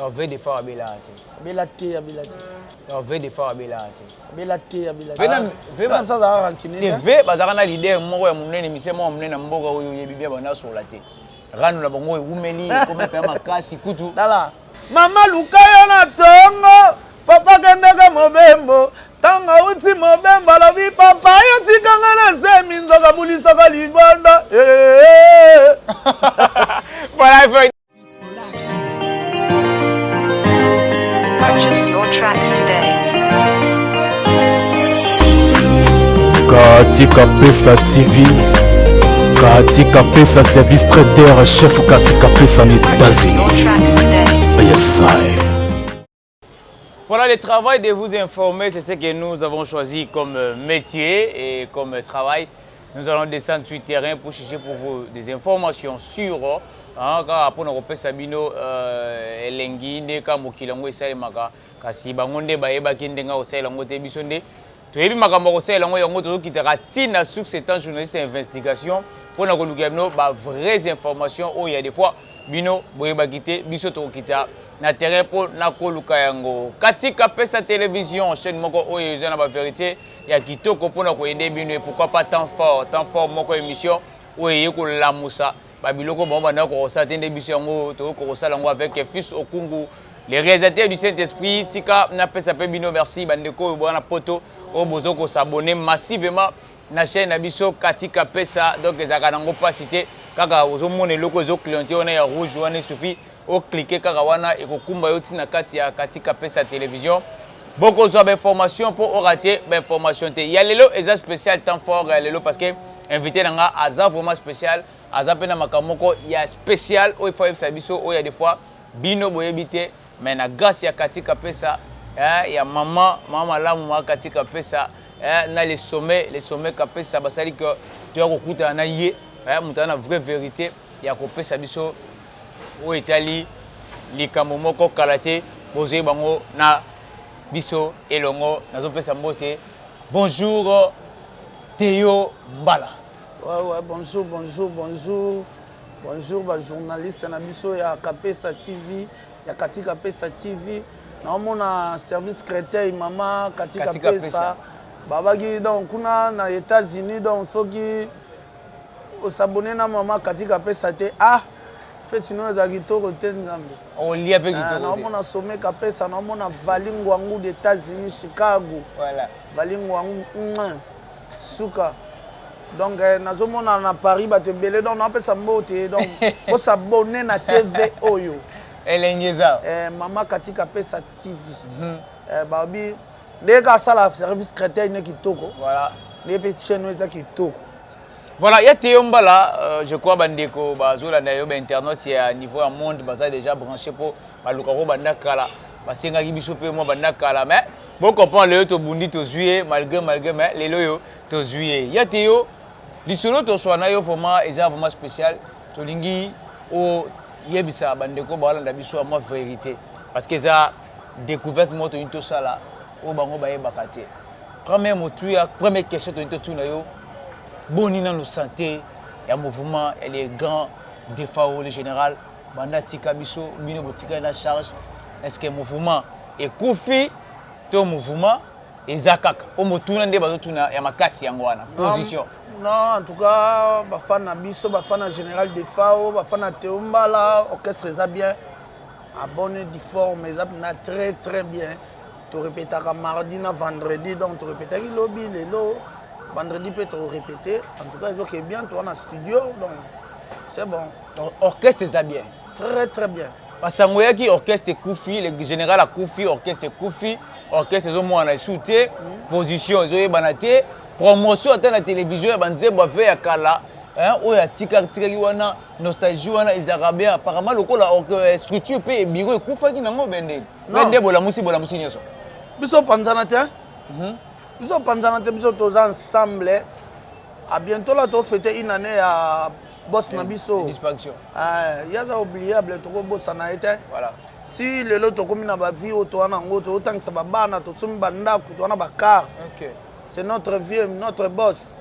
Non vrai defao abelaka te. Abela te abela te. Non vrai defao abelaka te. Abela te abela te. Vena vena ça ça rancune. Te ve bazaka na leader moko ya munene mise moko munene na mboka oyo yebi bien bana sola te. Rano na bango ewumeli ekomi pe makasi kutu. Dala. Mama luka yo na tongo papa kendaka mobembo ntango auti mobembo alobi papa yo tika nga na zemi nzoka bulisaka libanda voilà Purchase your tracks today. Katika Pesa TV, Katika Pesa service traiteur chef Katika Pesa en États-Unis. Yes, I. Voilà le travail de vous informer c'est ce que nous avons choisi comme metier et comme travail nous allons descendre sur terrain pour chercher pour vous des informations sur hein, kaka pona kopesa bino euh, elengi nde ka mokili yango esalemaka kasi bango nde bayebaki ndenge akosalela yango te biso nde Toyebi makambo ya kosalela ngo yango tozo kitaka ti na succe etant journaliste ya investigation pona kolukela bino ba vrais informations oyo ya de fois bino boyebaki te biso toko kita na terrain po na koluka yango kati kapesa television chaine moko oyo eza na ba verite ya kitoko pona ko aider bino et pourquoi pas temps fort temps fort moko emission oyo eye kolamusa Ba biloko bango bandaki kokosala te nde biso yango tokoki kokosala yango avec fils Okungu le realisateur du saint esprit tika napesa pe bino merci ba ndeko oyo boza na poto oyo bozo ko s'abonner massivement na chaine na biso Cathy Kapesa donc ezalaka nango pasi te kaka ozo mona eloko ezo clienter wana ya rouge wana esufi O cliquer kaka wana ekokumba yo ti na kati ya katika pesa television. Bokozua ba informations po o rater ba informations te. Ya lelo eza special temps fort ya lelo parce que invite na nga aza vraiment special, aza pe na makambo moko ya special oyo il faut ayebisa biso oyo ya de fois bino boyebi te mais na grace ya katika pesa eh ya maman maman malamu maman katika pesa eh na le sommet le sommet kapesa basali que toya kokutana na ye eh moto aza na vrai verite ya kopesa biso Oyo etali likambo moko kala te bozoi bango na biso elongo nazo pesa mbote bonjour Theo mbala. Ouais ouais bonjour bonjour bonjour bonjour ba journaliste na biso ya kapesa TV ya kati kapesa TV na omona service creteil mama kati kapesa babaki donc kuna na Etats-Unis donc soki Ko s'abonner na maman Cathy Kapesa te ah feti n'oyo ezala kitoko te nzambe. Okolia pe kitoko te. Nao mona Sommet Kapesa, nao mona Vally Nguangu d'Etats Unis Chicago. Voilà. Vally Nguangu muen suka. Donc nazo mona na Paris batu ebele donc nao pesa mbote donc ko s'abonner na TV oyo. Elengi eza. Eh maman Cathy Kapesa TV. Ba lobi Ndenge kaka asala service cretin ne kitoko voilà ndenge pe chaine oyo eza kitoko. Voilà ya Theo Mbala euh, je crois ba ndeko ba zo landa yo ba internautes ya niveau ya monde baza dejà brancher po ba lukaka yo banda kala ba sengaki biso pe mwa banda kala mais bo comprendre lelo to bundi to zui ye malgre malgre mais lelo yo to zui ye ya Theo lisolo to swana yo vraiment eza vraiment spécial to lingi o yebisa ba ndeko ba landa biso mwa verite parce que eza Decouverte moko tolingi tosala oyo bango bayebaka te. Première motuya, première question tolingi totuna yo, boni nanu sante ya mouvement ya le grand Defao le general banda atika biso, bino botikali na charge, est ce que mouvement ekufi to mouvement eza kaka? Po motuna nde bazotuna ya makasi yango wana. Position. Non, en tout cas, ba fans na biso, ba fans na General Defao, ba fans na Theo Mbala, orchestre eza bien. A bonne forme eza pena très très bien to repetaka mardi na vendredi donc to repetaki lobi lelo vendredi mpe to repete en tout cas ezo ke bien to wana studio donc c'est bon orchestre eza bien très très bien basango yaki orchestre ekufi le général akufi orchestre ekufi orchestre ezomonana lisusu te mm. position ezoyebana te promotion ata na télévision ya banzembo ave ya kala oyo atikaki wana Nostalgie wana ezalaka bien apparemment lokola structure pe bureau ekufaki na ngo bende pe nde bolamusi bolamusi nioso biso panzana te biso panzana te biso toza ensemble a bientôt là to fete une année ya boss na biso disparition eh yaza oubliable toko bosana ete voilà ti lelo tokomi na ba vie oyo toa na ngo to tangisa ba bana to somi ba ndaku toa na ba car okay c'est notre vieux notre boss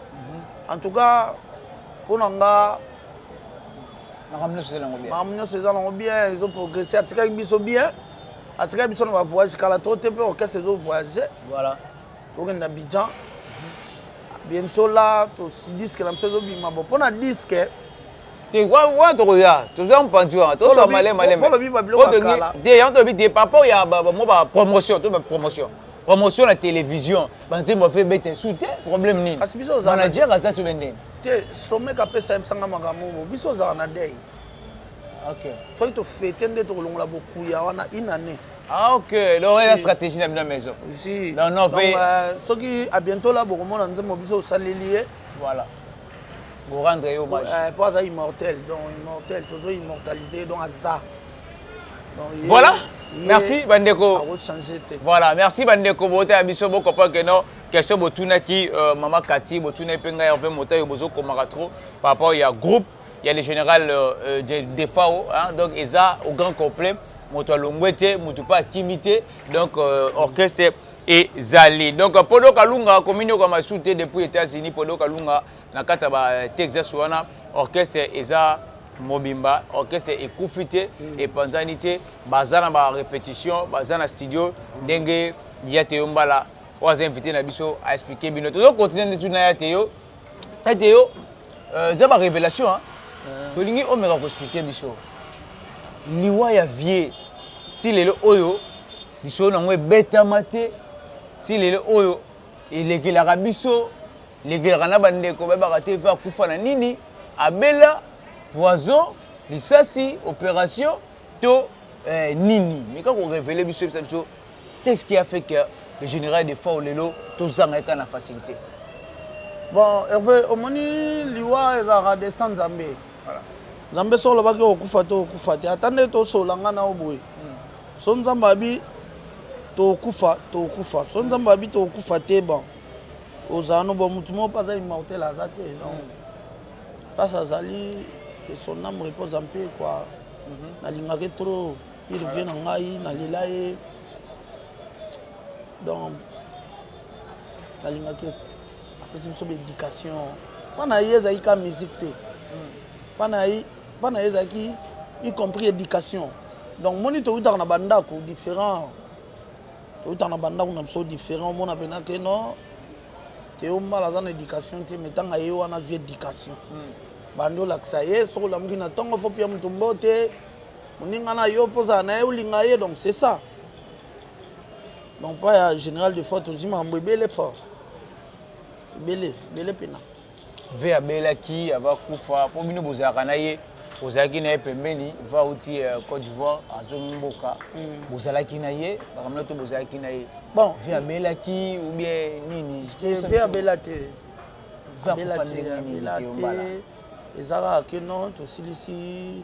en tout cas pona nga Makambo nionso eza nango bien. Makambo nionso eza nango bien, ezo progresser, atikaki biso bien. Atikaki biso na ba voyages kala trop te mpe orchestre ezo voyager. Voilà. Tokende na Abidjan. Bientôt là, to disque na biso ezo bima. Bon, mpo na disque, wana tokoya tozwa mopanzi wana toswa malemalemedeyango tolobi de papo ya mo bapromotion to bapromotion promotion na télévision banzembo afe ebeta esu te problème nini manager aza to bendeni Te someka apesa ye msanga makambo oyo biso ozalaka na deuil ok fallait to fete nde tokolongola bokuya wana une année ah ok donc eza stratégie na bino ya maison si non non donc euh, soki à bientôt là bokomona nzembo biso osaleli ye voilà bo rendre ye hommage euh, po aza immortel donc immortel tozo immortaliser donc aza donc, voilà merci bandeko akochanger te voilà merci bandeko bota ya biso bokopa que non Question botunaki maman Cathy, botunaki pe ngai Herve Motayo bozo komaka trop par rapport ya groupe ya le general Defao hein donc eza au grand complet moto alongwe te moto pe akimi te donc orchestre ezali donc Podo Kalunga akomi nioka masumu te depuis Etats-Unis Podo Kalunga na kati ya ba Texas wana orchestre eza mobimba orchestre ekufi te epanzani te baza na ba repetition baza na studio ndenge ya Teyo Mbala Oyo aza invite na biso a expliquer bino. Tozo continuer nde tuna ya Theo. Ya Theo, euh, eza ba revelation hein. Euh. Tolingi omeka ko expliquer biso. Liwa ya vieux ti lelo oyo lisolo nango ebetama te ti lelo oyo elekelaka biso lekelaka na bandeko bayebaka te ve akufa na nini abela poison lisasi opération to eh, nini meka korevele biso yebisa biso Qu est ce qui a fait que le general Defao lelo tozanga ye kaka na facilite? Bon Herve omoni liwa ezalaka destin nzambe nzambe soki alobaki okokufa te okokufa te ata nde tosolola nga na yo boye soki nzambe alobi tokokufa tokokufa soki nzambe alobi tokokufa te bon ozala no bon motu moko mpe aza immortel aza te donc mpasi azali que son âme repose en paix quoi nalingaki trop il revient na ngai na lela ye donc nalingaki apesi biso ba éducation mpo na ye ezalaki ka musique te mpo na ye mpo na ye ezalaki y compris éducation donc moni towutaka na bandako différent towutaka na bandako na biso différent omona mpena ke non teo mbala aza na éducation te mais ntango aye wana azwi éducation bandi olakisa ye soki olamuki na ntongo fo pia moto mbote Muninga n'a yo pe ozala naye olinga ye donc c'est ça donc epai ya general de fois tozui makambo ebele fort ebele ebele pena. Ve abelaki avant akufa po bino bozalaka na ye ozalaki na ye pembeni ve awuti cote d'ivoire azongi mboka bozalaki na ye baka mino to bozalaki na ye bon ve abelaki ou bien nini ve abela te abela te abela te eza kaka ke non tosilisi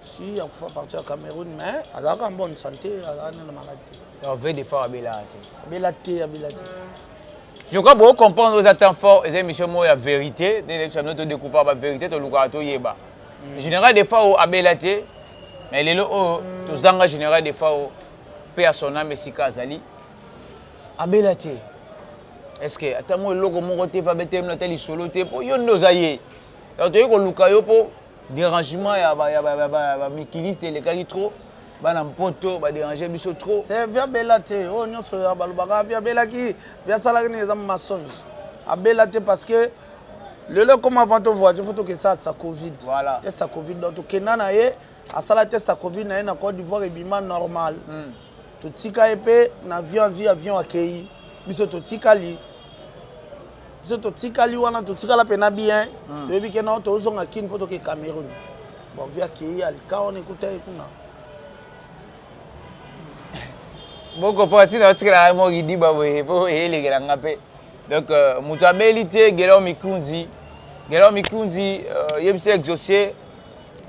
Si akufa parti ya Cameroun mais azalaka en bonne santé azalaka nde na malade te. Non vrai de fort abelaka te. Abela te abela te. Je crois bo comprendre eza temps fort eza émission moko ya vérité nde na biso bino to découvrir ba vérité tolukaka toyeba. Mm. Général de fort abela te mais lelo oyo mm. tozanga général de fort pe à son âme esika azali abela te. Est-ce que ata mo eloko moko te va betemela ata lisolo te po yo nde oza ye. Donc toyei koluka yo po Derangement ya ba ya ba ya ba mikiliste elekaki trop bana mpoto ba deranger biso trop. C'est vie abela te oyo nionso ya balobaka vie abelaki vie asalaki nini eza masonge abela te parce que lelo comme avant to voyage faut toke sa sa covid voilà. test ya covid donc tokenda na ye asala test ya covid na ye na Cote d'Ivoire ebima normal mm. Totika ye pe na avion azui avion akeyi biso totikali biso totikali wana totikala pena bien toyebi ke non tozonga kin po toke cameroun bon vi akeyi alika wana ekuta ye kuna boko po atina otikala ngai mo kidiba boye po elekela nga pe donc euh, moto abeli te gelao mikunzi gelao mikunzi euh, yebisa exauce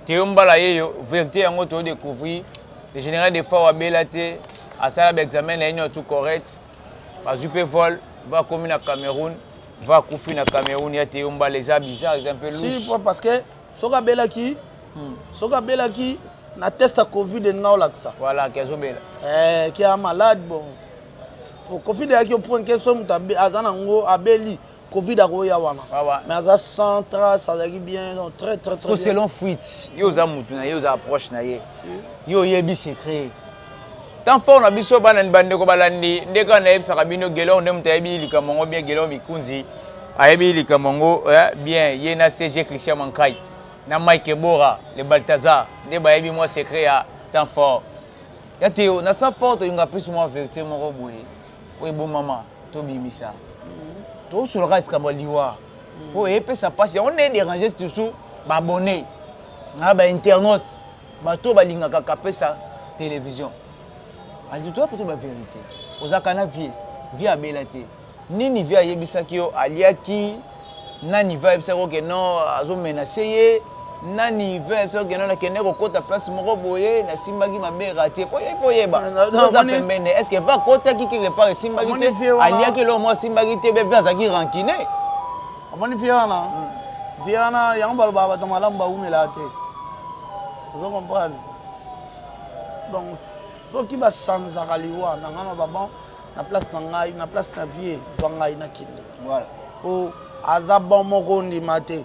Theo mbala yeyo verite yango to decouvrir le general defao abela te asala ba examen naye niotu correct bazui pe vol va komi na Cameroun va kufi na Cameroun ya Theo mbala eza bizarre eza un peu louche si po parce que soki abelaki hmm. soki abelaki na test ya covid elingi olakisa voilà ki azobela eh, ki a malade bon covid eyaki oprenke so moto aza na yango abeli Covid akoya wana mais aza sans trace azalaki bien donc très très très selon fuite yo oza mutu na ye oza approche na ye yo oyebi secret temps fort na biso bana ni bandeko balandi nde kaka nayebisaka bino gelon nde moto ayebi likambo yango bien gelon mikunzi ayebi likambo yango eh, bien ye na cg christian mankai na mike ebora le baltazar nde bayebi mwa secret ya temps fort ya teo na temps fort tolinga plus mwa verité moko boye oyo ebomama tobimisa tosolo kaka likambo ya liwa mpo epesa mpasi yango nde dérange surtout baabonne na bainternaute bato oyo balingaka kapesa télévision alitoa poto baverité ozalaka na vie vie abela te nini vie ayebisaki yo aliaki Nani veut ayebisa yo que non azo menace ye? Nani veut ayebisa yo que non na kende ko kota place moko boye na simbaki mabe rate po il faut oyeba oza pembeni est ce que veut akotaki quelque part esimbaki te aliaki eloko moko esimbaki te veut azalaki rancune? Omoni vieux wana vieux wana yango balobaka bato ya malamu bawumelaka te ozo comprendre donc soki ba changeaka liwa na ngana ba bon na place na ngai na place na vie zwa ngai na kende po aza bon moko ondima te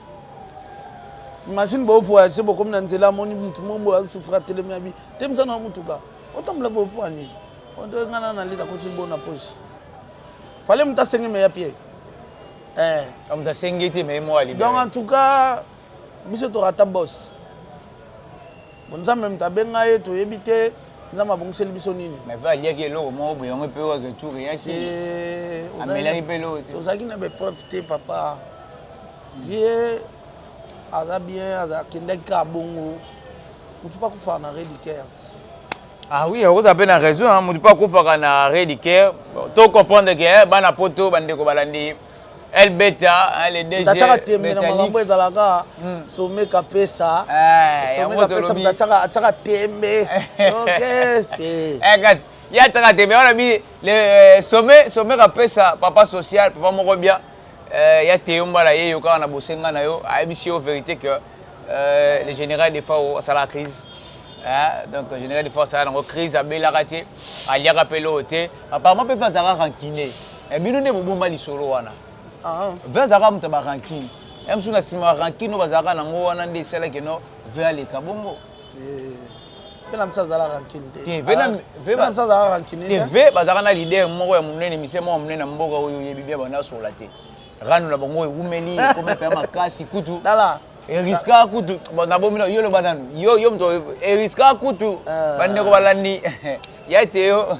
imagine bo voyage bokomi na nzela amoni mutu mombo asufra telemi abi te msana wa mutuka otambola boye po anini oto nga na nalita koti bo na poche fale mutu asenge meya pie eh. ah, mutu asenge te meye moko alibi donc en tout cas biso torata boss Bon nzambe moto abenga ye toyebi te nzambe abongiseli biso nini. Mais pe aliaki eloko moko boye yango epe oyo retour eyaki Eh, ozali na- amelaki pe eloko te tozalaki na ba epreuve te papa ye aza bien aza- akendaki kaka bongo motu mpe akufaka na redicart Ah oui, okozala pe na raison hein, mutu pe akufaka na arret du cœur. To comprendre que eh bana poto ba ndeko balandi Elle beta hein, le DG. Tachaka tembe na makambo ezalaka hmm. sommet kapesa. Eh, sommet kapesa tachaka tachaka tembe. OK. Eh guys, ya tachaka tembe on a mis le euh, sommet sommet kapesa papa social, papa moko bien. Euh, ya Théo Mbala ye yoka na bosenga na yo, ayebisi yo vérité que euh, le général des fois ça la crise. Hein? donc général des fois ça la crise abelaka te, aliaka pe lo te. Apparemment pe fa zaka rancunier. Eh bino nde bobomba lisolo wana. Aha. Vea azalaka moto ya ba rancune. Ya mosusu na sima ba rancune oyo bazalaka na ngo wana nde esala ke no Vea aleka bongo. Eh. Ve na biso azala rancune te. Te ve na ve na biso azala rancune te. Ve bazalaka na leader moko ya munene, musicien moko ya munene na mboka oyo oyebi bien banda sola te. Rando na bango ewumeli ekomi mpe makasi kutu. Tala. Eriska kutu na bomino yo loba nanu yo yo mto eriska kutu ah. bandeko balandi ya te yo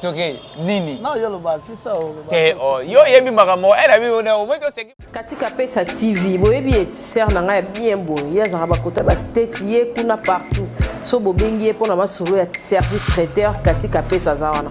toke nini non yo loba sisa o loba te o oh, yo yebi makambo ela eh, bi ona o moto seki katika pesa tv boyebi ye sœur na ngai ya bien boye ye azalaka bakota ba state ye kuna partout so bobengi ye mpo na masolo ya service traiteur katika pesa aza wana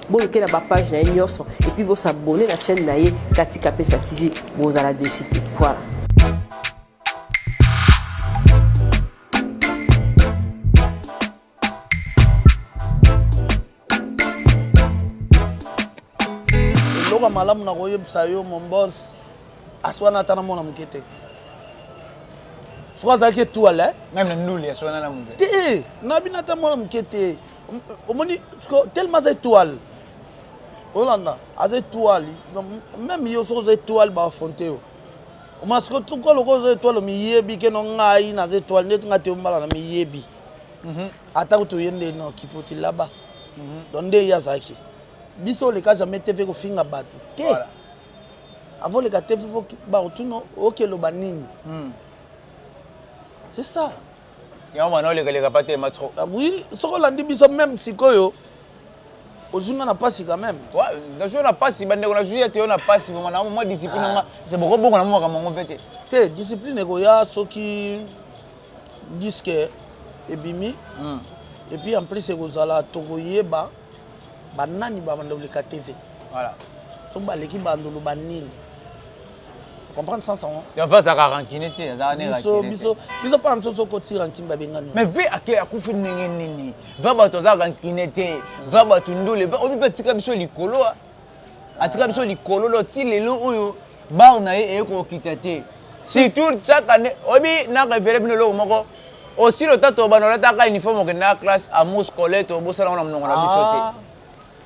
Bolukela ba page na ye nionso et puis bo s'abonner na chaîne na ye Cathy Kapesa TV bozala deçu te. Voilà. eloko ya malamu na koyebisa yo mombos aswana ata na mwana moke te soki azalaki etuale meme nduli aswana na moke te na bino ata mwana moke te omoni siko tellement aza etoile olanda aza etoile meme yo soki oza etoile baaffronte yo omona siko tuko lokola oza etoile omiyebi keno ngai naza etoile ndeti ngai te ombala na miyebi mhm. ata kutu oye nde no kipoti laba mhm. donc nde ye azalaki biso oleka jamais te mpe kofinga bato te avant oleka te mpe bakotuno okeloba nini hmm. c'est ça Yango mwana oleka leka pa telema trop. Ah oui, soki olandi biso meme sikoyo ozwi nga na pasi quand meme. Wa, nazwi yo na pasi bandeko nazwi ete yo na pasi vraiment na mwa discipline na nga se boko bongo na mwa makambo yango mpe te. Te discipline ekoya soki disque ebimi et puis en plus ekozala tokoyeba banani babanda koleka TV. Voilà. Soki baleki bandulu banini. comprendre sans sango ya va zaka rancune te azaka ne biso biso biso pa biso so koti rancune ba benga no mais ve ake akufi ndenge nini va bato aza rancune te va bato ndule va obi va tika biso likolo atika biso likolo lo ti lelo oyo bar na ye eye kokita te surtout chaque année obi na révélé bino eloko moko osili otatoba na olataka uniforme okendaka classe amour scolaire tobosana ngo na monoko na biso te ah.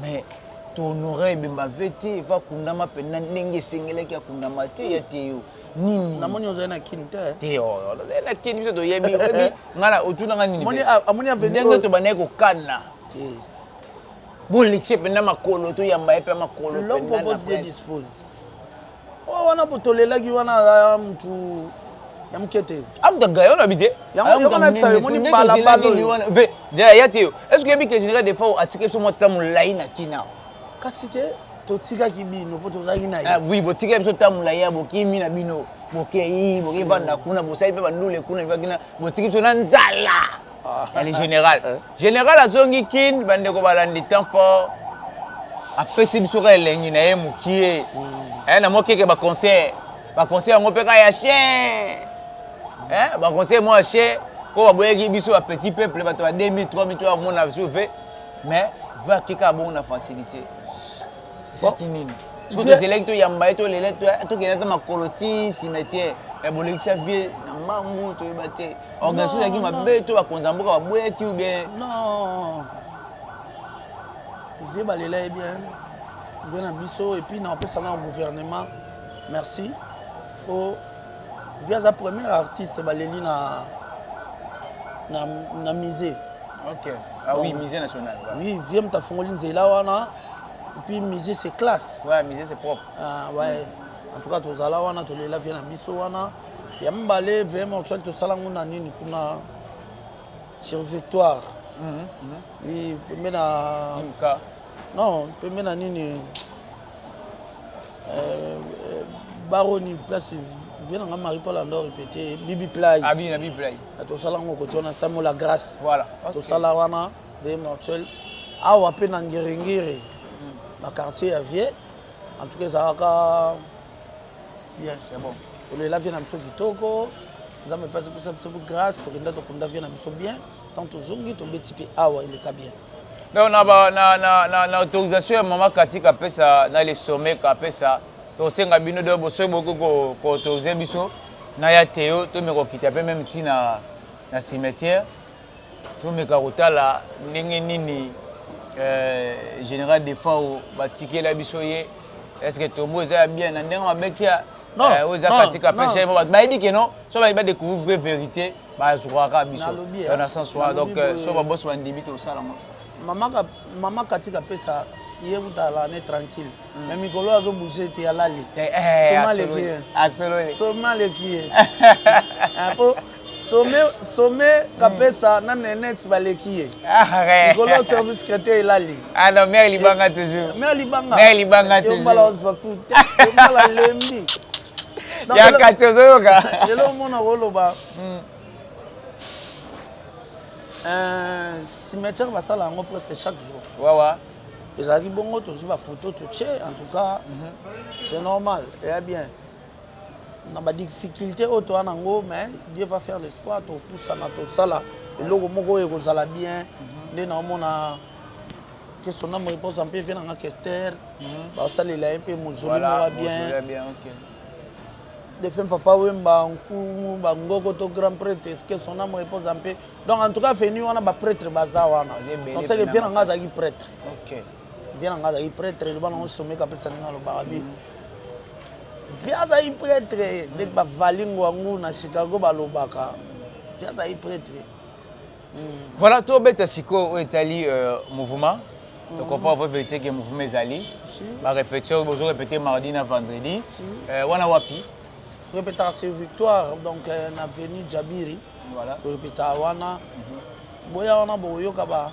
Mais to honorer Bemba VT va kundama penza ndenge esengelaki akundama te ya Theo nini na moni ozali na kin te te oh, oh, ozali na kin biso toyebi oyebi ngala otuna nga nini moni amoni aveni ndenge to bandaki kokana te bolekise penza makolo toyamba ye pe makolo penza na presse Oyo wana po tolelaki wana aza ya mutu ya muke te. Amuta gaillard oyo alobi te. Yango yoka nayebisa yo omoni bala bala oyo. Ve Dela aya te yo. Est ce que oyebi que General Defao atikaki biso mua temps mulayi na kin awa? Kasi te totikaki bino po tozalaki na ye. Ah oui botikaki biso temps mulayi awa bokimi na bino bokeyi bokeyi vanda kuna bosali pe ba ndule kuna na kina botiki biso na nzala. Ya le General. General azongi kin ba ndeko balandi temps fort apesi biso ka elengi na ye mukie eh na mwa keke ba concert ba concert yango pe ka ya chien eh ba concert mwa chien ko ba boyaki biso ba petit peuple bato ba 2000 3000 to ya mona biso ve mais va kika bongo na facilite Ezalaki nini? Sikoyo tozelaki toyamba ye tolela tokenda ata makolo ti cimetière. Mais bolekisa vie na mbangu toyeba te. Organisation ezalaki mabe to bakonzi ya mboka baboyaki ou bien? Non. Vieux balela ye bien. Vieux na biso et puis nakopesa na gouvernement merci po vieux aza premier artiste baleli na na, na musée. Ok. Ah oui, musée national. Oui, vieux moto afongoli nzela wana. Et puis musee c'est classe. Ouais musee c'est propre. Ah ouais. Hum. En tout cas tozala wana tolela vie na biso wana. Ya mbale veille mortuelle tosala ngo na nini kuna sur victoire. Mm -hmm. Mm -hmm. Oui, pembe na MK. Non, pembe na nini euh, euh, baroni place vie na nga marie paul ando répété bibi play abi ah, na bibi play ah, tosala ngo kote wana samo la grâce voilà okay. tosala wana Bee mortuel awa pe na ngiri ngiri na quartier ya vie en tout cas ezalaka bien c'est bon tolela vie na biso kitoko nzambe pasi pesa biso grace tokenda tokunda vie na biso bien tant tozongi tobeti pe awa eleka bien donc na ba na na na, na autorisation ya mama katika pesa na le sommet ka pesa tosenga bino de bosoki boki ko, ko autoriser biso na ya teo to me kokita pe meme tina na cimetière Tomeka kotala ndenge nini General Defao batikela biso ye. Est ce que tombo eza ya bien na ndenge mabe te? Non. Eh, oza non, katika non. pesha ba ba yebi que non, so ba ba découvrir vraie vérité, ba zwa ka biso. Nalobi, dans le sens soit donc euh, so ba boss ba ndimi to sala ma. Maman ka maman katika pesa ye kutala ne tranquille. Mm. Mais mikolo azo bouger te alali. Eh, eh, Soma le kiye. Asololi. Soma le kiye. Apo Sommet sommet kapesa na nenette baleki ye likolo ya service secretaire elali ah non mère libanga toujours mère libanga mère libanga toujours mbala ozwa su te mbala lembi ya kati ozoyoka lelo omona koloba cimetière basala yango presque chaque jour wawa ezalaki bongo tozwi bafoto totie en tout cas c'est normal eya bien na ba difficultes oyo toza na ngo mais Dieu va faire l'espoir toko pusana tosala eloko moko oyo ekozala bien nde na omona que son ame repose en paix vieux na nga Kester ba salela ye mpe mausolee moko ya bien defunt papa Wemba Nkumu ba Ngoko to grand pretre que son ame repose en paix donc en tout cas avenue wana ba pretres baza wana on sait que vieux na nga azalaki pretre Vieux na nga azalaki pretre eloba na ngo someka apesa ndenge alobaka bi Vieux azalaki pretre ndeti ba vali ngwangu na Chicago balobaka Vieux azalaki pretre Voilà to beta sikoyo oyo etali mouvement to comprend vrai verite que mouvement ezali ba repetition bozo repeter mardi na vendredi wana wapi? To repetaka sur victoire donc na avenue Jabiri to repetaka wana boya wana bokoyoka ba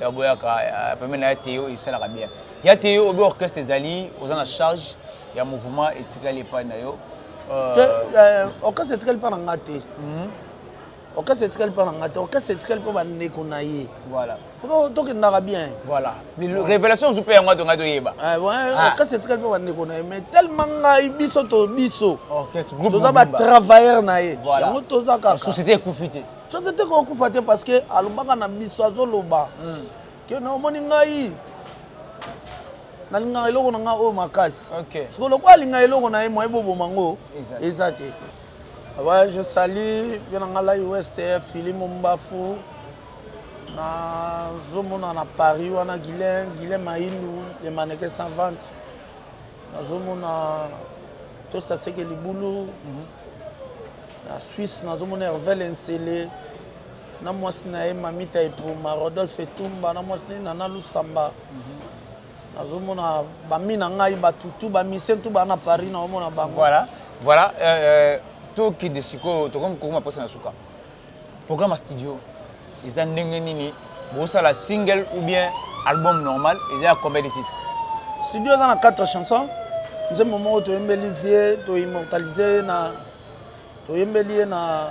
Ya boyaka pembeni na ya Theo esalaka bien. Ya Theo obi orchestre ezali oza na charge ya mouvement etikali epai na yo. Euh, orchestre etikali epai na nga te. Mhm. Orchestre etikali epai na nga te. Orchestre etikali mpo bandeko na ye. Voilà. tokendaka bien voilà révélation ozu mpe yango ato ngai toyeba okasi etikali mpe bandeko na ye mais tellement ngai biso to biso toza batravailleur na ye yango toza kaka société ekufi te Societe eko kufa te parce que alobaka na biso azo loba que na omoni ngai na lingaka eloko na ngai oyo makasi. Okay. Siko lokola alinga eloko na ye moyen bo boma ngo eza te. Ouais, je salue bien na ngai la West Philly Mombafu. Na zo mona na Paris wana Guilain, Guilain Maindu, les mannequins sans ventre. Na zo mona Tosta Seke Libulu. Mm -hmm. Na Suisse nazo mona Hervelle Nsele na mwasi na ye Mamita Epoma, Rodolphe Etumba na mwasi na ye Nana Lusamba. Nazo mona ba mi na ngai batu tout ba musiciens tout ba na Paris nao mona bango. Voilà, voilà euh, euh, tokende sikoyo tokomi kokoma posa na suka. Programme ya studio eza ndenge nini? Bosala single ou bien album normal? Eza ya combien de titres? Studio eza na 4 chansons. Nzembo moko toyembeli vieux to immortaliser ye na Toyembeli ye na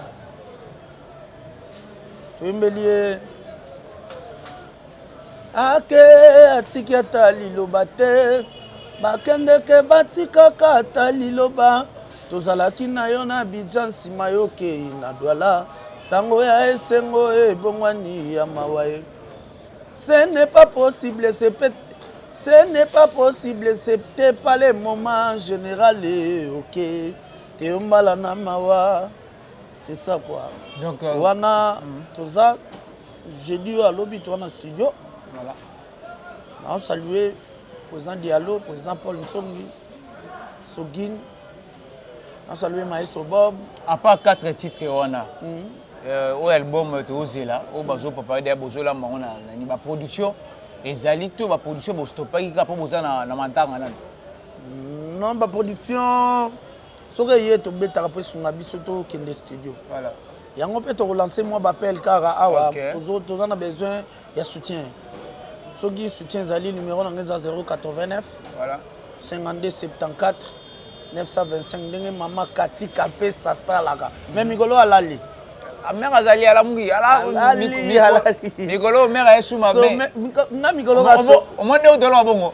Toyembeli ye Ake atiki ata liloba te Bakendeke batikaka ata liloba Tozalaki na yo na Abidjan nsima y'okei na Douala Sango ya esengo ebongwani ya mawa e Ce n'est pas possible ce peut Ce n'est pas possible ce peut pas le moment General e oke Teo mbala na mawa c'est ça quoi Donc, euh, wana mm. toza jeudi oyo alobi toa na studio voilà. nao salue président dialo président paul nsongi sogine nao salue maestro bob à part quatre titres wana mm -hmm. euh, oyo album euh, tozela oyo bazopapa deya bozolamba yango na nani baproduction ezali to baproduction bostopaki kaka mpo boza na, na mantanga nani Non ba production soki eye tobetaka po esunga biso tokende studio yango pe toko lance mua ba appel kaka awa toza na besoin ya soutien soki soutien ezali numero na nga eza 0895274925925 ndenge mama cathy kapesa asalaka mais mikolo oyo alali mère azali alamuki alali alali mikolo oyo mère aye sous ma main nga mikolo oyo omoni ndenge tolonga bongo.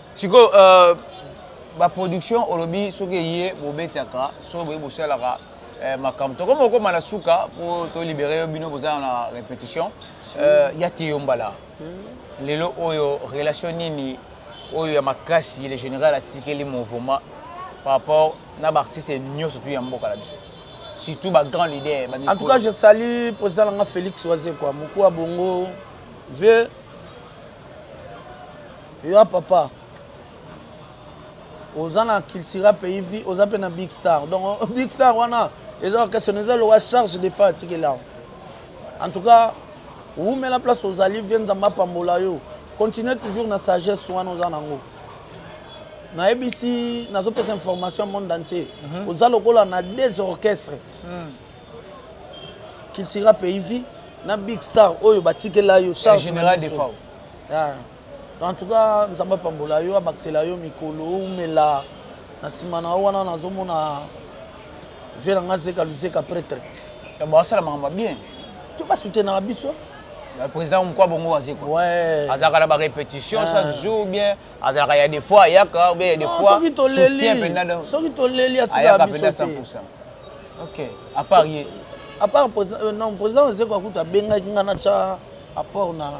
Sikoyo euh ba production olobi soki eye bobetaka soki boye bosalaka euh, makambo tokomi kokoma na suka po to libere yo bino boza na repetition euh, ya te yo mbala lelo oyo relation nini oyo ya makasi le general atikeli mouvement par rapport na ba artistes nioso tu ya mboka na biso surtout ba grands leaders ba En tout cas, je salue président nanga Felix Wazekwa, mokua bongo, vieux Y'a papa oza na cultura pays vie oza pe na big star donc big star wana eza question eza lowa charge de fa atikeli yango en tout cas wumela place ozali vie nzambe apambola yo continue toujours na sagesse wana oza nango nayebisi nazopesa information monde entier mhm. oza lokola na des orchestre mhm. cultura pays vie na big star oyo batikela yo charge de fa Eeh en tout cas nzambe apambola yo abakisela yo mikolo wumela na sima na yo wana nazo mona vieux na nga zeka luzeka pretre Ba basala makambo ya bien. To ba soutenaka biso. President mukwa bongo wa zeko azalaka na ba repetition chaque jour ou bien azalaka ya de fois ayaka ou bien ya de fois soki toleli soki toleli atikaka biso te ok à part ye à part non president wa zeko akutu abengaki nga natia apport na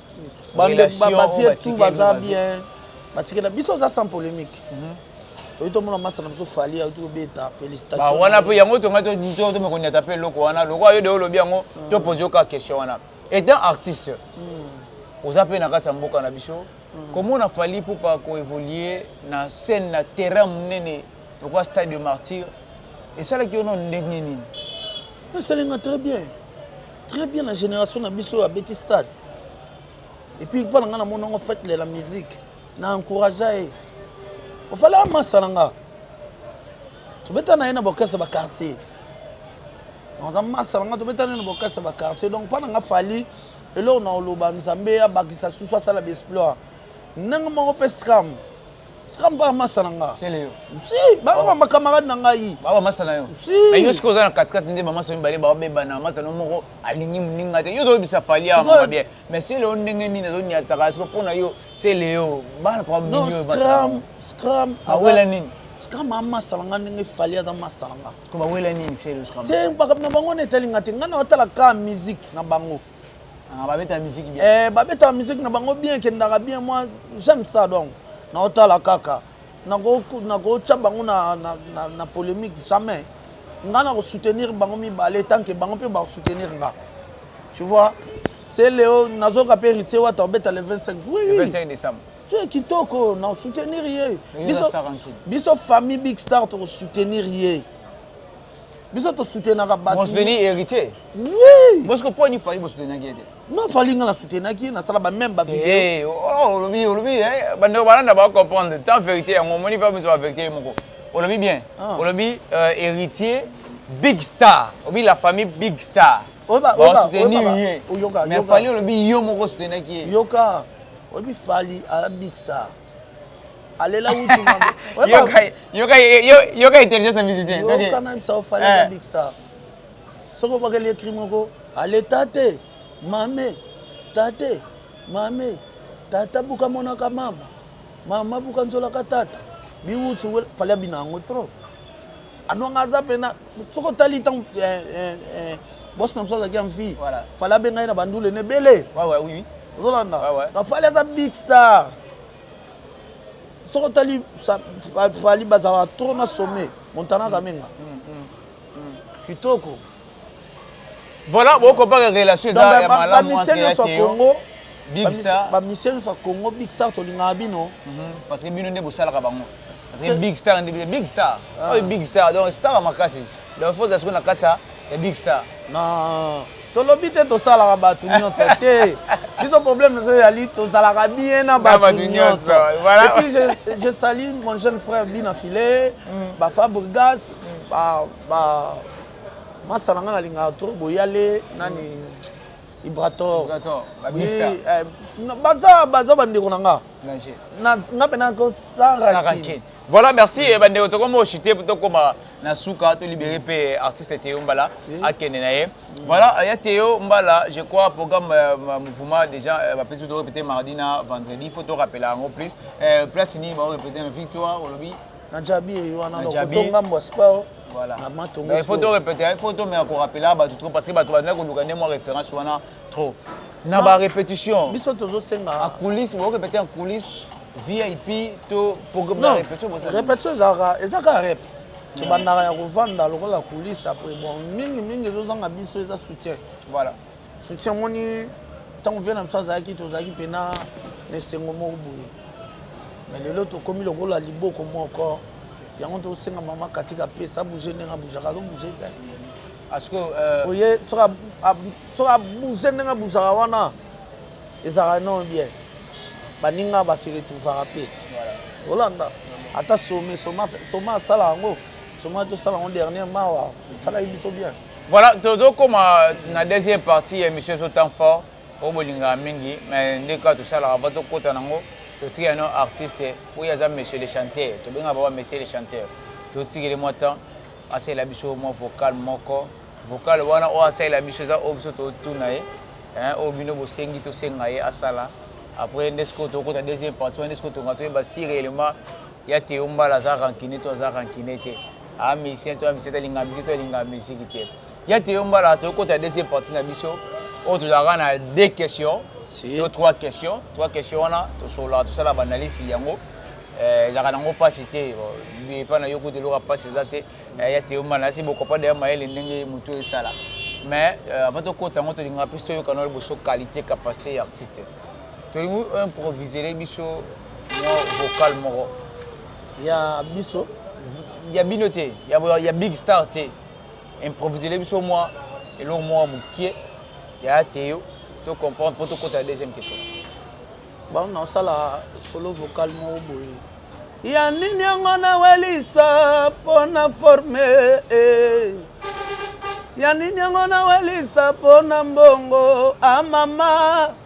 Relation oyo batikeli baza. Ba vieux tout baza bien. Batikela biso oza sans polemique. Toye to mona masta na biso Fally awuti ko beta felicitations. Ba wana pe yango tonga to to me ko niata pe eloko wana lokola yo de olobi yango to pose yo ka question wana. Etant artiste oza pe na kati ya mboka na biso ko mona Fally Ipupa ko evoluer na scène na terrain munene lokola stade de martyrs esalaki yo nanu ndenge nini? Esali nga très bien. Très bien na generation na biso oyo abeti stade et puis epa na nga na mona ngo fete de la musique na encouragea ye ofale amasa na nga tobeta na ye na bokese ba quartier naza masa na nga tobeta na ye na bokese ba quartier donc pa na nga fali eloko na oloba nzambe abakisa susu asala ba exploit ndenge moko mpe scram sika mpa masta na nga si baza ba bakamarade na ngai baba masta na yo mais yo sikoyo oza na katikati nde bamasta mibale babebana masta no moko alingi moninga te yo ozoyebisa fali awa mama bien mais se leo ndenge nini azonyataka siko mpo na yo se leo bana problème nini oyo basala scram awela nini scram amasta na nga ndenge fali aza masta na nga ko bawela nini se leo scram te makambo na bango na etali nga te nga na otala ka musique na bango Ah, babeta musique bien. Eh, babeta musique na bango bien, kendaka bien. Moi, j'aime ça donc. Na otala kaka. Na ko na ko tcha bango na na na, na polemique jamais. Nga na ko soutenir bango mibale tant que bango pe ba soutenir nga. Tu vois? C'est Léo, nazo ka pe Ritse wata obeta le 25. Oui, oui. Le 25 décembre. C'est kitoko, na soutenir ye. Biso biso famille Big Star to soutenir ye. biso to soutenaka bato bon soutenir héritier oui parce que poni fali bo soutenaki ye te non fali nga na soutenaki ye nasala ba même ba eh, vidéo eh oh olobi olobi eh bande balanda ba comprendre tant vérité yango moni fa biso ba vérité ye moko olobi bien ah. olobi euh, héritier big star obi la famille big star soutenir ye mais fali olobi yo moko soutenaki ye yoka oyebi fali aza big star alela wutu mabe yoka yoka yoka intelligence musicien donc yoka na bisa ofale eh. big star soko bakeli écrit moko ale tate mame tate mame tata buka monaka mama mama buka nzolaka tata biwutu fale abina yango trop Aduanga aza pena soki otali tango eh, eh, eh, boss na biso azalaki en vie voilà. fale abenga ye na bandule ne ebele ouais, ouais, oui. ozolanda ouais, ouais. fale aza big star soki otali fali bazalaka trop na sommet montana kamenga mm, mm, mm, mm. kitoko Voilà bo compare relation eza ya malamu entre ya Theo big star ba musiciens nionso ya Congo big star to lingaka bino parce que bino nde bo salaka bango parce que big star nde big star oyo big star donc star ya makasi donc faut ozala siko na kati ya big star non to lobi te to salaka batu nionso te biso problème na biso ezali to zalaka bien na batu nionso voilà et puis je je salue mon jeune frère Bina Filet ba Fabrigas ba Ba masta na nga na lingaka trop boyale nani ibrator baza baza ba ndeko na nga nga pe na ko sarakin Voilà, merci. Mm. Bande otoko mo chite puto koma na suka to libérer pe artiste Théo Mbala à Kenenaye. Mm. Voilà, il y a Théo Mbala, je crois programme euh, mouvement déjà euh, va peut-être répéter mardi na vendredi, faut te rappeler en plus. Euh, place ni va répéter victoire au lobby. na jabiri wana donc koto ngambo ya sport voilà na matongo il faut to répéter il faut to me ko rappeler à bato trop parce que bato ba ndako luka ndemo référence wana trop na ba répétition biso tozo senga à coulisse bo répéter en coulisse VIP to programme de répétition bo répétition ezaka ezaka rep tobandaka ya kovanda lokola coulisse après bon mingi mingi ezozanga biso eza soutien voilà Soutien omoni tango vieux na biso azalaki tozalaki pena na esengo moko boye mais lelo tokomi lokola liboko moko yango tosenga mama katika pesa bouge ndenge abujaka azo bouge te euh, oye soki abouge ndenge abujaka wana ezalaka non bien baninga basi retrouvaka mpe olanda ata some soma asala yango soma tosala yango dernier mawa esalaki biso bien Voilà tozo koma na deuxième partie ya emission ezo tang fort po bo lingaka mingi mais nde kaka to salaka avant to kota nango to tikela no artiste oyo aza monsieur le chanteur to bengaka papa monsieur le chanteur to tikela ye mwa temps a salela biso mwa vocal moko vocal wana oyo a salela biso eza oyo biso to tuna ye hein oyo bino bo sengi to senga ye a sala après nde sikoyo to kota deuxième partie wana nde sikoyo to nga to yeba si reellement Ya Theo mbala aza rancune to aza rancune te aza musicien to aza musicien te alinga musique to alinga musique te ya Theo mbala to kota deuxième partie na biso oyo tozalaka na deux questions to trois questions trois questions wana to sola to sala banalisi yango eh, ezalaka nango pasi te epa na yo kutu eloka pasi eza te eh, ya Theo mbala nasi bokopa deya mayele ndenge mutu esala mais euh, avant tokota yango tolingaka mpe toyokana liboso qualité capacité ya artiste Tolingi o improvisele biso mua vocal moko. Ya biso? Ya bino te, ya Big Star te. Improvisele biso mua eloko moko ya mukie ya Ateyo to comprendre po to kota na deuxième question. Bon, nao sala solo vocal moko boye. Ya nini yango na welisa po na forme eh. Ya nini yango na welisa po na mbongo ah mama.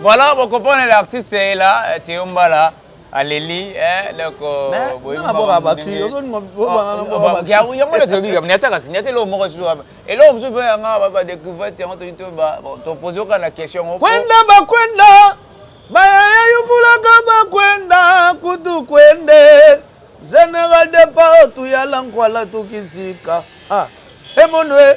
Voilà bo comprendre l'artiste est là Theo Mbala aleli eh donc boyebi na boka ba cri ozo ninga bo bana na boka ba cri yango le tobi kam niata kasi niata lo moko su elo msu pe nga ba découvrir te on te to ba to poser ka na question ko kwenda ba kwenda ba ya yuvula ka ba kwenda kutu kwende général de pao tu ya la nkwala tu kizika ah emonwe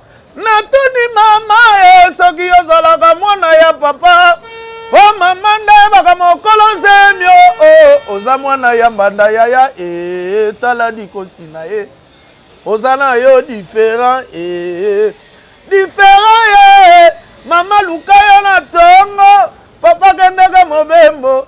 Natuni mama eh soki y'ozalaka mwana ya papa po mama nde ayebaka mokolo zemi oh oh oza mwana ya mbanda yaya eh tala dikosi na ye oza na yo different eh different ye mama luka yo na tongo papa kendeke mobembo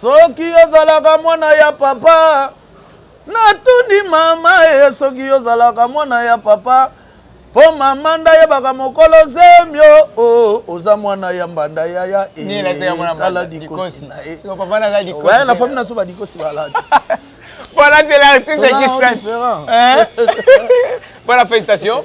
Soki ozalaka mwana ya papa. Natuni mama eh soki ozalaka mwana ya papa po mama nda yebaka mokolo zemi oh, oh oza mwana ya mbanda yaya eh, tala dikosi na ye eh. na fami na so badikosi baladi voilà c'est la c'est qui fait voilà félicitation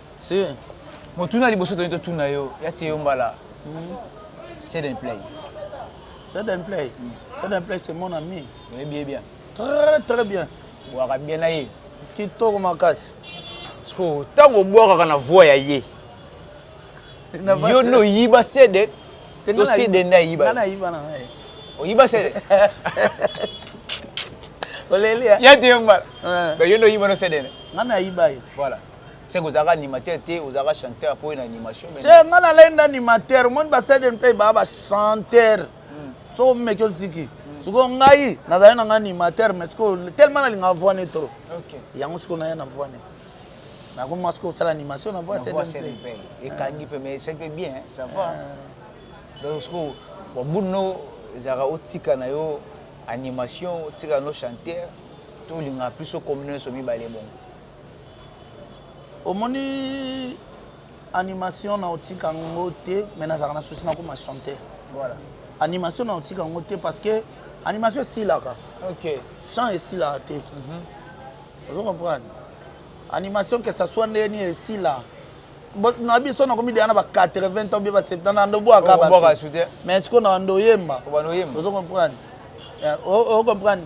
Se motuna ya liboso tolingi totuna yo ya te yo mbala Set and play. Set and play. Set and play c'est mon ami. Oyebi ye bien. Très très bien. Bwaka bien na ye. Kitoko makasi. Siko ntango obwakaka na voix ya ye. Yo no yiba sede. To sede nda yiba. Nana yiba na ye. Oyiba sede. Oleli ya. Ya te yo mbala. Ba yo no yiba no sede ne. Nana yiba ye. Voilà. Seke ozalaka animateur te ozalaka chanteur po oye na animation mais. Te nga nalali nde animateur omoni ba side and play baa ba chanteur hmm. soki omeki oziki hmm. sikoyo ngai nazali na ngai animateur mais sikoyo tellement nalingaka voix ne trop yango sikoyo naya na voix ne nakoma sikoyo osala animation na voix side and play ekangi mpe mais c'est mpe bien ça va ah. donc sikoyo wabuno ezalaka otika na yo animation otika na yo chanteur tolingaka plus okombina nyonso mibale bongo Omoni animation nao tika ngo te mais nazalaka na souci nakoma chanteur. Voilà. Animation nao tika ngo te parce que animation esilaka. OK. Chant esilaka te. Mm -hmm. Ozo comprendre? Animation que ça soit ndenge nini esila. na biso nakomi deya na ba 80 ans mpe ba 70 na ndobwaka mais sikoyo na ndoyemba ozo comprendre eh, o comprendre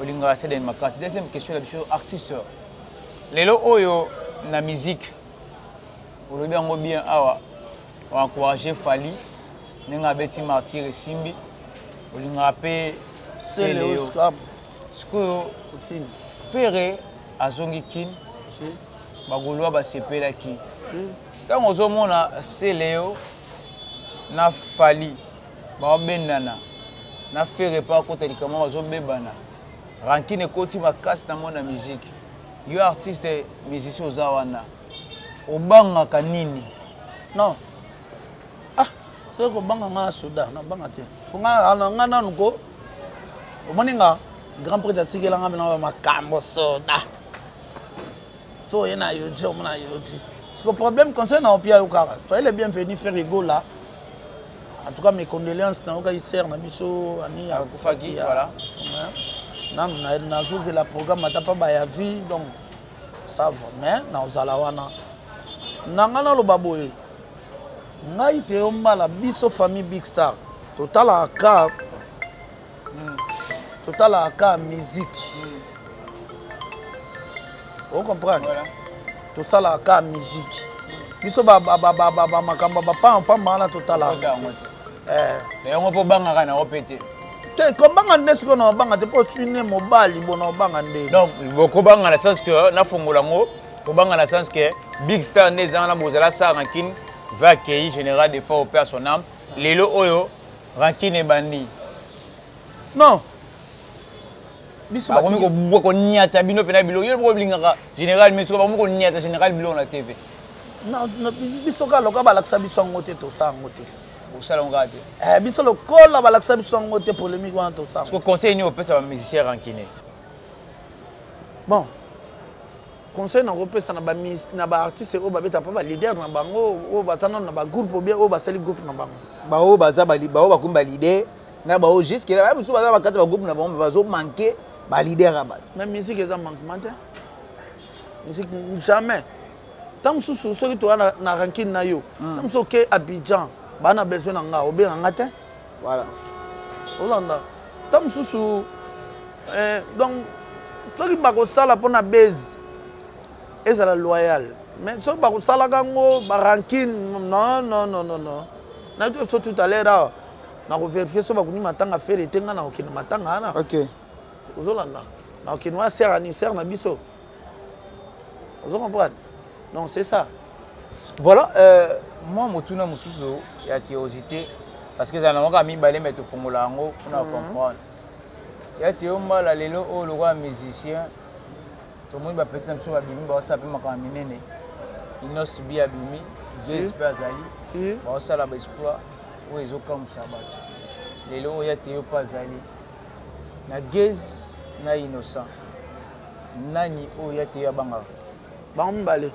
Olingaka Ceden makasi. Deuxième question na biso artiste lelo oyo na musique olobi yango bien awa o encourager Fally ndenge abeti martyr esimbi olingaka pe Celeo sikoyo Ferre azongi Kin bagolois basepelaki ntango ozomona Celeo na Fally Bao bendana na ferre epa akota likambo wana bazo bebana rancune ekoti makasi na monde ya musique yo artiste musicien oza wana obangaka nini? Non ah soki kobanga nga soda na banga te po nga ah, nga nanu ko omoni nga grand prêtre atikela nga bina makambo soda so oye na yodi omona yodi siko problème conseil na opia yo kaka soyele bienvenu ferre gola En tout cas mes condoléances na yokaki sœur na biso ami ya kufaki ya voilà. nanu na nazozela programme ata pa baya vie donc ça va mais na ozala wana na ngai naloba boye ngai te yo mbala biso famille big star totalaka ka totalaka kaka miziki o comprendre tosalaka kaka miziki biso bamakambo ya bapampamba wana totalaka eh. yango mpo obangaka na ope te te kobanga nde sikoyo na obanga te mpo sine mobali bona obanga nde donc bokobanga na sens que nafongola yango kobanga na sens que big star nde ezanga na bozala sara na kine va accueillir général de fort au père son âme lelo oyo Rancune ebandi non biso ba komi ko ko niata bino pena biloko yo boko lingaka general mais sikoyo ba komi ko niata general biloko na TV non biso ka loka ba lakisa biso yango te to sa yango te bosala yango kaka te eh, biso lokola balakisa biso yango te polémique wana tosala conseil nini opesa bamusicien rancune bon Conseil nako pesa na ba mis na ba artistes oyo ba betaka pe ba leaders na bango oyo baza nanu na ba groupes ou bien oyo basali groupe na bango. Ba oyo baza ba ba oyo ba komi ba leaders na ba oyo jusque là ba misusu baza ba kati ba groupes na bango mais bazo manquer ba leaders ya batu. Mais musique eza manquement te musique jamais tango mususu soki toza na na rancune nayo tango mususu oke Abidjan ba na besoin na nga obenga nga te. Voilà olanda tango mosusu eh donc soki bakosala pona buzz ezala loyal mais soki bakosalaka yango ba rancune non non non non non nayoki biso tout à l'heure awa nako verifier soki bakundi matanga ferre te nga nakokende matanga wana ok ozolanda nakokende wana sœur anniversaire na biso Ozo comprendre? Donc c'est ça. Voilà euh, mua motuna mosusu ya curiosite parce que ezala nango kaka mibale mais tofongola yango pona o comprendre. Ya Theo Mbala lelo oyo lokola musicien tomoni ba petit na biso babimi baosala pe makambo ya minene. Innos B abimi, Blaise pe azali baosala ba exploit oyo ezo kamwisa batu. Lelo oyo ya Theo pe azali na Gez na Innocent. Nani oyo ya teya abangaka. Bango mibale.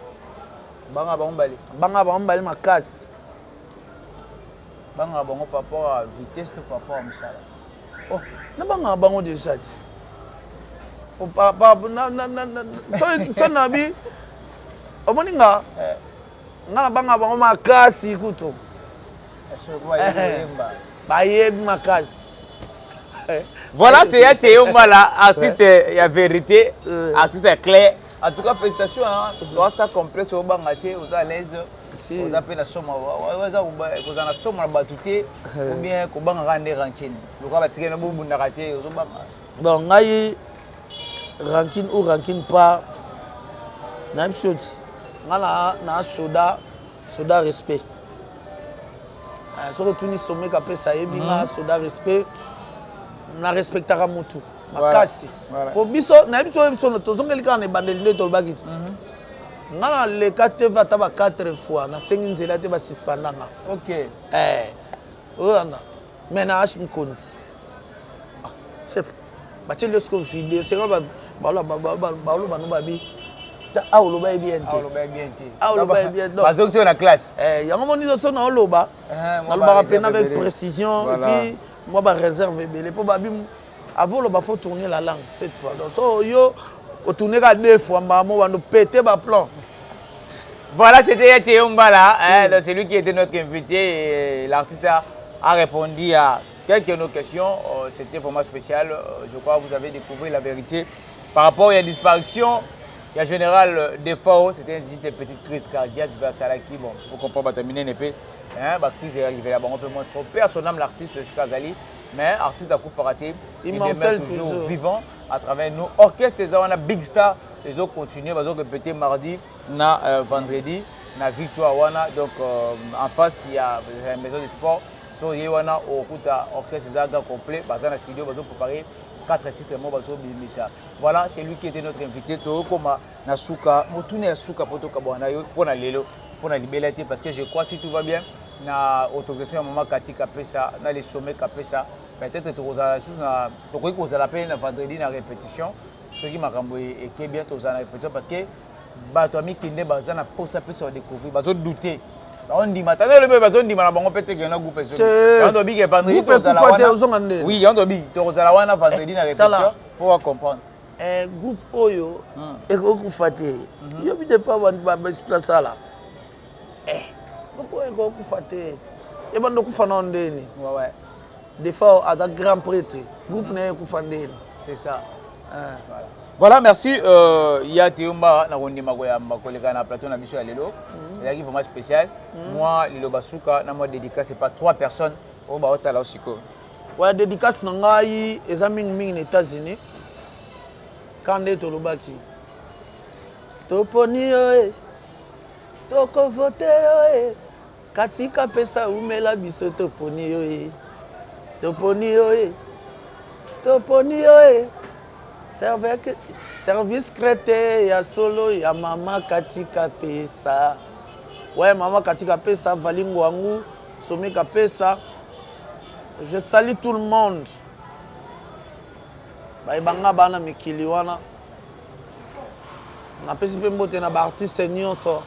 Bangaka bango mibale. Bangaka bango mibale makasi. Bangaka bango par rapport à vitesse to par rapport à mosala. Oh, na bangaka bango déjà ti. Oh, par par na na na na so so na bi. Omoni nga? Eh. Nga na bangaka bango makasi kutu. bayebi makasi voilà c'est ya teyo mbala artiste ya vérité euh. artiste ya clair en tout cas félicitation oza sa complexe obanga te oza à l'aise oza mpe na somo eza kozala na somo na bato te euh. obien kobangaka nde rankine lokola batikeli na bobundaka te ozobanga bon ngai rankine ou rankine pas nayebi sio ti ngai na soda Soda respect eh, soki otuni someka apesa ayebi nga mm. soda respect na respectaka mutu makasi voilà. po biso nayebi soki biso tozongeli kaka na ebandeli nde tolobaki te mm -hmm. nga naleka tv ata ba 4 fois nasengi nzela te basispanda nga ok eh, olanda Menage Mokonzi. Ah, chef, batieli yo siko video, sikoyo ba- balo- ba- ba- ba- baloba no babi, ta- awa oloba ye bien te. Oloba ye bien te. Awa oloba ye bien, donc- Bazongisi yo na classe. Eh, yango moni nyonso na oloba, Eh, mwa nalobaka ba mpe na avec reserve ebele. précision, Voilà. epuis mwa ba réserve ebele, mpo babi Avant oloba faut tourner la langue cette fois donc soki yo o tourner kaka deux fois mbala moko banda o peter ba plans. Voilà c'etait ya Theo Mbala hein, donc c'est lui qui était notre invité et l'artiste a, a répondu à quelques de nos questions euh, c'était vraiment spécial euh, je crois vous avez découvert la vérité par rapport ya disparition ya général Defao c'était juste une petite crise cardiaque vers Salaki bon vous comprenez bato ya minene mpe hein, ba crise ya livela bango mpe mwa trop père son âme l'artiste esika azali mais artiste akufaka te il demeure toujours vivant à travers nous orchestre eza wana big star ezo continuer bazo répéter mardi na euh, vendredi na victoire wana donc euh, en face il y a la maison de sport to ye wana okuta orchestre eza ga complet baza na studio bazo préparer quatre titres mo bazo bimisa voilà c'est lui qui était notre invité to koma Na suka, motuna ya suka po tokabwana na yo pona lelo, pona libela te, parce que je crois si tout va bien, na autorisation ya mama Cathy Kapesa na le sommet Kapesa, peut etre tokozala lisusu na, tokoki kozala pe na vendredi na repetition, soki makambo eke bien, tokozala na repetition parce que batu ya mikende baza na posa pe se ko decouvrir, bazo douter, bazo ndima ata nalobi boye, bazo ndima na bango pe te que na groupe ezongi, yango tolobi que vendredi tokozala wana, oui yango tolobi tokozala wana vendredi na repetition po ba comprendre. Eh groupe oyo eko kufa te yo bi de fa bandi ba basi ba sala eh groupe oyo eko kufa te ebanda kufa na ondeni ouais ouais de fa aza grand prêtre groupe na ye kufa ndeni c'est ça hein voilà Voilà, merci. Euh, ya Teomba, na kondima ko yamba ko leka na plateau na biso ya lelo. Mm. Yaki vraiment spécial. Mm. Moi, lilo basuka na moi dédicace par trois personnes. Oba otala osiko. Bon ya dedicace na ngai eza mingi mingi na Etats Unis quand nde tolobaki toponi yo eh toko voter yo eh Cathy Kapesa wumela biso toponi yo eh toponi yo eh toponi yo eh Servec service crete ya solo ya maman Cathy Kapesa ouais maman Cathy Kapesa Vali Nguangu Sommet Kapesa Je salut tout le monde baye banga bana mikili wana na pesi pe mbote na ba artiste nioso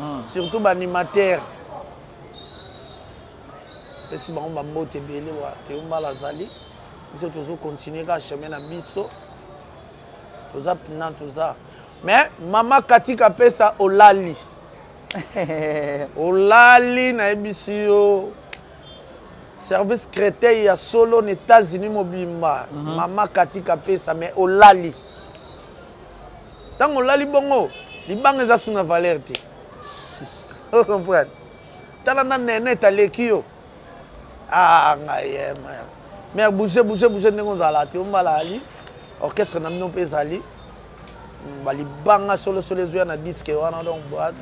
mm. surtout ba animateur pesi bango ba mbote ebele wa teumbala azali biso tozo continuer ka chemin na biso toza pina toza mais mama katika pesa olali olali nayebisi yo Service cretei ya solo na etats unis mobimba maman cathy kapesa mais olali tango olali bongo libanga eza su na valeur te o comprendre tala na nenet aleki yo ah ngai eh mère mère bouger bouger bouger ndenge ozala ti ombala ali orchestre na bino pe ezali ba libanga solo solo ezo ya na disque wana donc boite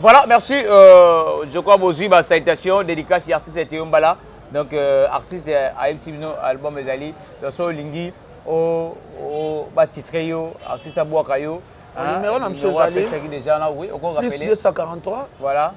Voilà, merci. Euh, je crois bozui ba salutation, dédicace ya artiste Théo Mbala. Donc euh, artiste euh, a MC Bino album ezali donc so lingi o o ba titre yo artiste abwaka yo. Hein, numéro na mso ezali ça qui déjà là oui, oko rappeler. Plus 243. Voilà.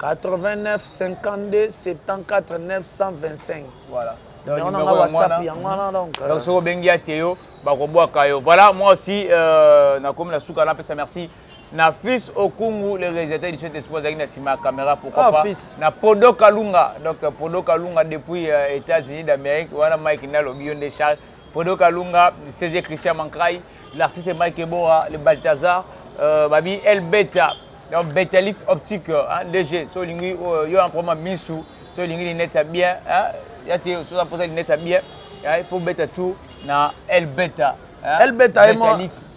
89 52 74 925. Voilà. Donc numéro na WhatsApp yango wana donc. Euh. Donc so bengi ya Théo bakobwaka yo. Voilà, moi aussi euh, nakomi na suka na pesa merci. merci. Na fils Okungu le realisateur du Saint Esprit azalaki na sima ya camera pourquoi Ah pas fils. na Podo Kalunga donc Podo Kalunga depuis euh, Etats Unis d'Amerique wana Mike nde alobi yo nde Charles Podo Kalunga CG Christian Mancray l'artiste Mike Ebora le Balthazar euh, babi El Beta donc Betalix Optique hein, DG so olingi euh, yo na problème ya misu so olingi linette ya bien hein, ya te so oza mposa linette ya bien hein, il faut obeta tout na El Beta hein, El Beta ye mo- Betalix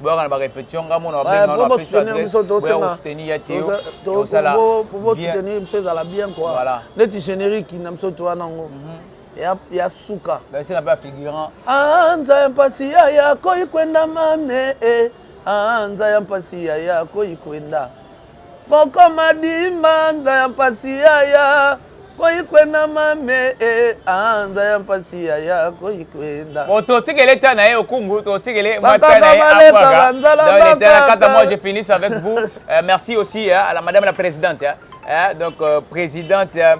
boyaka na ba repetition nga mona babenga na pesi adresse boya ko soutenir ya te yo sala pour vous soutenir biso ezala bien quoi voilà neti générique na biso to wana ngo ya suka basi na ba figurant ah nza ya mpasi ya ya koi kwenda mame eh ah nza ya mpasi ya ya koi kwenda Koko madi ma nza ya mpasi yaya koyi kwenda ma me e ah nza ya mpasi yaya koyi kwenda. Bon to tikele etat na ye okungu to tikele mwa etat na ye abwaga dans les terrains quant à moi je finis avec vous euh, merci aussi euh, à la madame la présidente hein, hein donc euh, présidente euh,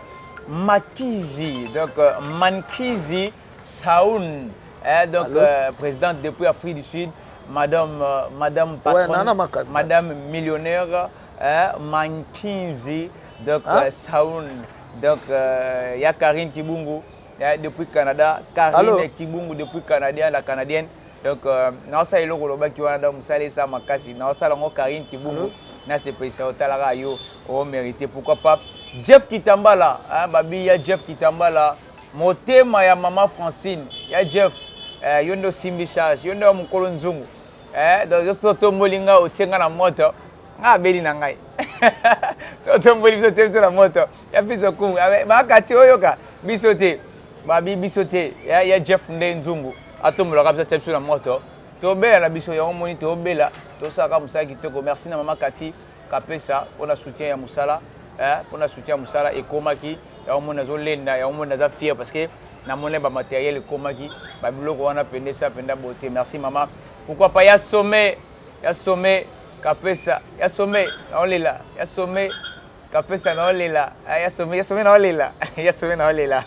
Makizi donc euh, Mankizi Saun eh donc Allo? euh, presidente depuis Afrique du Sud madame euh, madame Ouais, patronne nana makanza. madame millionnaire eh, Mankinzi donc Hein? euh, Saun donc euh, ya Karine Kibungu eh, depuis Canada Karine Allo? Kibungu depuis Canadien la canadienne donc euh, naosala eloko olobaki wana donc mosala esa makasi naosala yango Karine Kibungu nasepelisa otalaka yo o mérite pourquoi pas Jeff Kitambala hein, babi ya Jeff Kitambala Motema ya maman Francine ya Jeff eh yo nde osimbi charge yo nde oyo mukolo nzungu eh donc yo soki otomboli nga otie nga na moto nga abeli na ngai soki otomboli biso otie biso na moto ya fils au kungu ah, ba kati oyoka biso te ba bi biso te ya, ya Jeff nde nzungu atombolaka biso atie biso na moto tobela na biso yango moni tobela tosalaka mosala kitoko merci na maman Cathy Kapesa pona soutien ya musala eeh pona soutien ya musala ekomaki yango omoni nazo lenda yango omoni naza fière parce que na mona ba materiel ekomaki ba biloko wana penda esa penda boye te merci mama pourquoi pas ya some ya some kapesa ya some nao lela ya some kapesa nao lela eeh ya some ya some nao lela ya some nao lela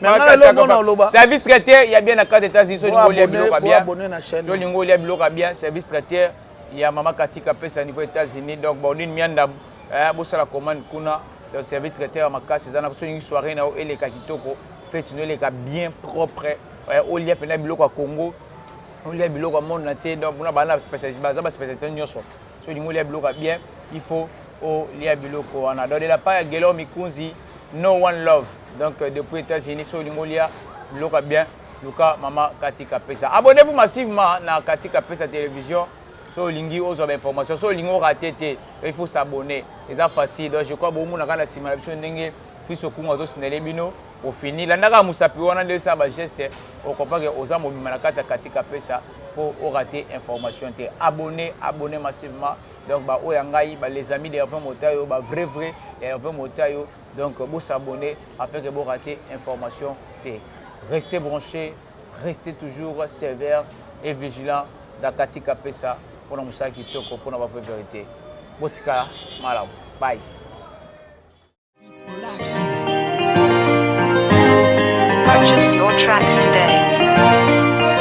mais nga na leo mona oloba service traiteur ya bien na carte etats unis solingo olia biloko ya bien solingo olia biloko ya bien service traiteur Ya mama Cathy kapesa niveau etats unis donc baudine miandabu eeh bosala commande kuna donc service traiteur ya makasi eza na soningi soiree na yo eleka kitoko feti no eleka bien propre eeh olia pena biloko ya congo olia biloko ya monde na tie donc kuna baza na specialite baza ba specialite nioso soningi olia biloko ya bien il faut olia biloko wana donc de la part ya guelor mikunzi no one love donc depuis etats unis soningi olia biloko ya bien Luka maman Cathy Kapesa. Abonnez vous massivement na Cathy Kapesa television. Soki olingi ozwa ba information, soki olingi o rate te, il faut s'abonner. Eza facile. Donc je crois bo mona ka na sima na biso ndenge Fils Okungu azo signaler bino au fini. Landa ka musapi wana nde sala ba geste o comprend que oza mobimba na kati ya Cathy Kapesa po o rate information te. Abonnez, abonnez massivement. Donc ba oyo ya ngai ba les amis de Herve Motayo, ba vrai vrai ya Herve Motayo. Donc bo s'abonner. afin que bo rater information te restez branches restez toujours sevère et vigilant dans Cathy Kapesa pona musala kitoko pona ba vrai verite botikala malamu bye. Purchase your tracks today.